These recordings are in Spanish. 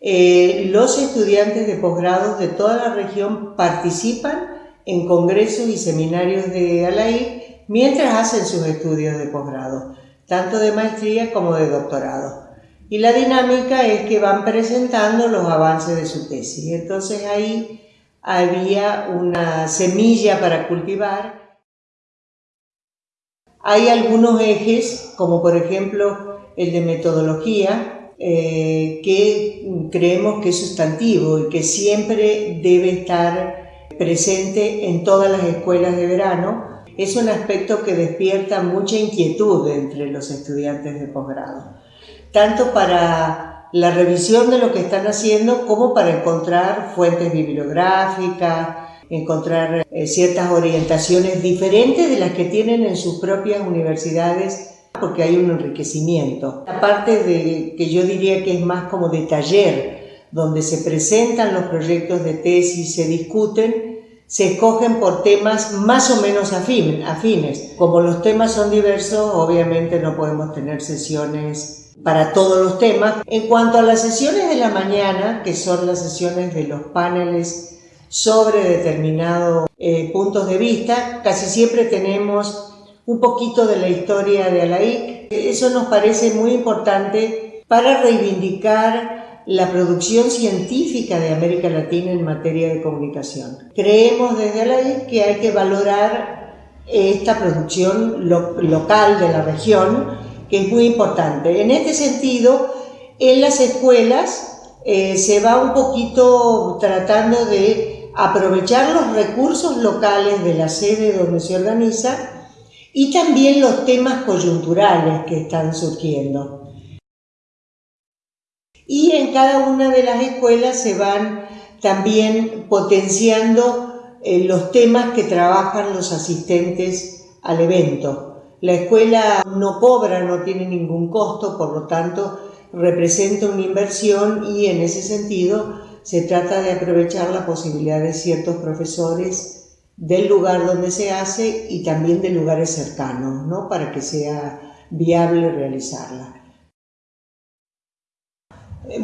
Eh, los estudiantes de posgrados de toda la región participan en congresos y seminarios de ALAI mientras hacen sus estudios de posgrado, tanto de maestría como de doctorado. Y la dinámica es que van presentando los avances de su tesis. Entonces ahí había una semilla para cultivar. Hay algunos ejes, como por ejemplo el de metodología, eh, que creemos que es sustantivo y que siempre debe estar presente en todas las escuelas de verano. Es un aspecto que despierta mucha inquietud entre los estudiantes de posgrado tanto para la revisión de lo que están haciendo como para encontrar fuentes bibliográficas, encontrar eh, ciertas orientaciones diferentes de las que tienen en sus propias universidades porque hay un enriquecimiento. La parte de, que yo diría que es más como de taller, donde se presentan los proyectos de tesis, se discuten, se escogen por temas más o menos afines. Como los temas son diversos, obviamente no podemos tener sesiones para todos los temas. En cuanto a las sesiones de la mañana, que son las sesiones de los paneles sobre determinados eh, puntos de vista, casi siempre tenemos un poquito de la historia de Alaik. Eso nos parece muy importante para reivindicar la producción científica de América Latina en materia de comunicación. Creemos desde Alaik que hay que valorar esta producción local de la región que es muy importante. En este sentido, en las escuelas eh, se va un poquito tratando de aprovechar los recursos locales de la sede donde se organiza y también los temas coyunturales que están surgiendo. Y en cada una de las escuelas se van también potenciando eh, los temas que trabajan los asistentes al evento. La escuela no cobra, no tiene ningún costo, por lo tanto representa una inversión y en ese sentido se trata de aprovechar la posibilidad de ciertos profesores del lugar donde se hace y también de lugares cercanos, ¿no? para que sea viable realizarla.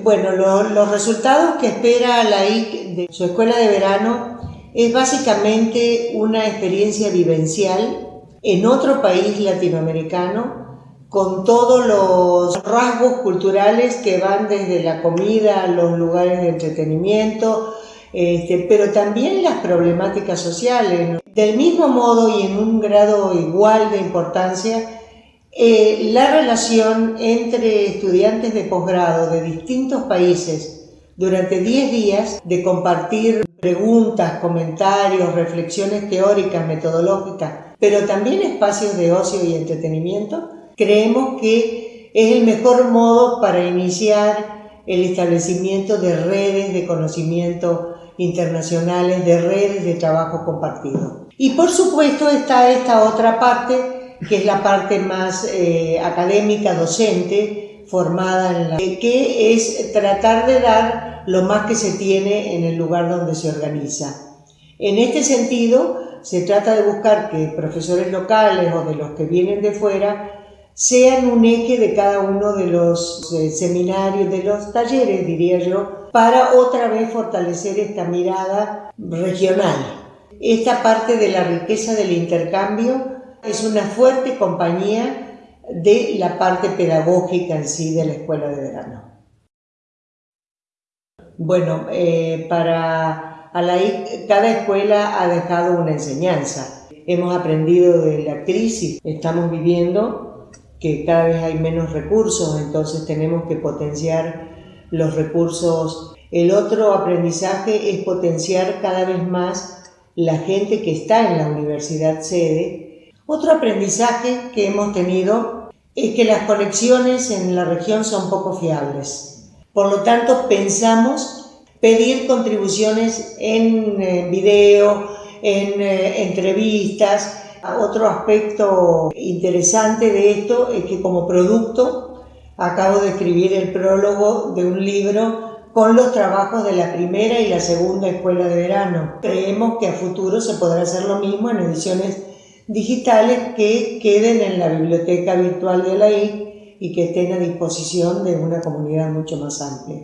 Bueno, los resultados que espera la IC de su escuela de verano es básicamente una experiencia vivencial en otro país latinoamericano con todos los rasgos culturales que van desde la comida los lugares de entretenimiento, este, pero también las problemáticas sociales. Del mismo modo y en un grado igual de importancia, eh, la relación entre estudiantes de posgrado de distintos países durante 10 días de compartir preguntas, comentarios, reflexiones teóricas, metodológicas, pero también espacios de ocio y entretenimiento, creemos que es el mejor modo para iniciar el establecimiento de redes de conocimiento internacionales, de redes de trabajo compartido. Y por supuesto está esta otra parte, que es la parte más eh, académica, docente, formada en la que es tratar de dar lo más que se tiene en el lugar donde se organiza. En este sentido, se trata de buscar que profesores locales o de los que vienen de fuera sean un eje de cada uno de los seminarios, de los talleres, diría yo, para otra vez fortalecer esta mirada regional. Esta parte de la riqueza del intercambio es una fuerte compañía de la parte pedagógica en sí de la escuela de verano. Bueno, eh, para cada escuela ha dejado una enseñanza. Hemos aprendido de la crisis, estamos viviendo que cada vez hay menos recursos, entonces tenemos que potenciar los recursos. El otro aprendizaje es potenciar cada vez más la gente que está en la universidad sede. Otro aprendizaje que hemos tenido es que las conexiones en la región son poco fiables. Por lo tanto, pensamos pedir contribuciones en eh, video, en eh, entrevistas. Otro aspecto interesante de esto es que como producto acabo de escribir el prólogo de un libro con los trabajos de la primera y la segunda escuela de verano. Creemos que a futuro se podrá hacer lo mismo en ediciones digitales que queden en la biblioteca virtual de la I y que estén a disposición de una comunidad mucho más amplia.